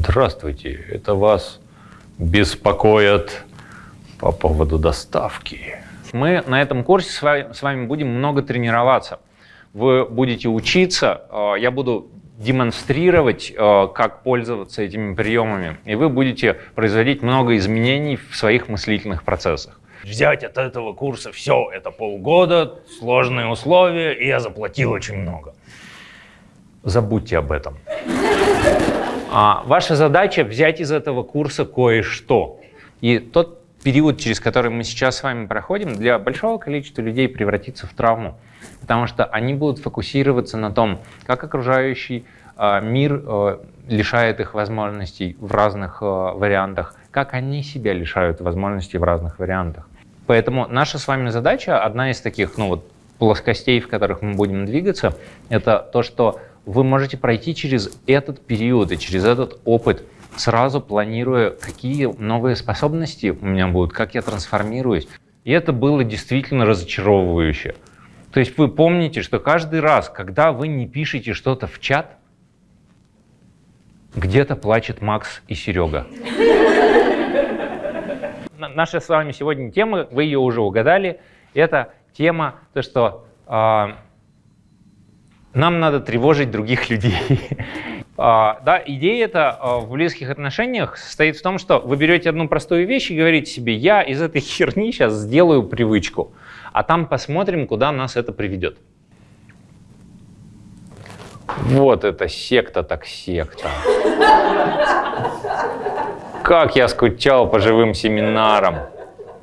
Здравствуйте, это вас беспокоят по поводу доставки. Мы на этом курсе с вами, с вами будем много тренироваться. Вы будете учиться, э, я буду демонстрировать, э, как пользоваться этими приемами, и вы будете производить много изменений в своих мыслительных процессах. Взять от этого курса все, это полгода, сложные условия, и я заплатил очень много. Забудьте об этом. А ваша задача взять из этого курса кое-что. И тот период, через который мы сейчас с вами проходим, для большого количества людей превратится в травму. Потому что они будут фокусироваться на том, как окружающий э, мир э, лишает их возможностей в разных э, вариантах, как они себя лишают возможностей в разных вариантах. Поэтому наша с вами задача, одна из таких ну, вот, плоскостей, в которых мы будем двигаться, это то, что вы можете пройти через этот период и через этот опыт, сразу планируя, какие новые способности у меня будут, как я трансформируюсь. И это было действительно разочаровывающе. То есть вы помните, что каждый раз, когда вы не пишете что-то в чат, где-то плачет Макс и Серега. Наша с вами сегодня тема, вы ее уже угадали, это тема, то, что э, нам надо тревожить других людей. А, да, идея это а, в близких отношениях состоит в том, что вы берете одну простую вещь и говорите себе, я из этой херни сейчас сделаю привычку, а там посмотрим, куда нас это приведет. Вот это секта так секта. Как я скучал по живым семинарам.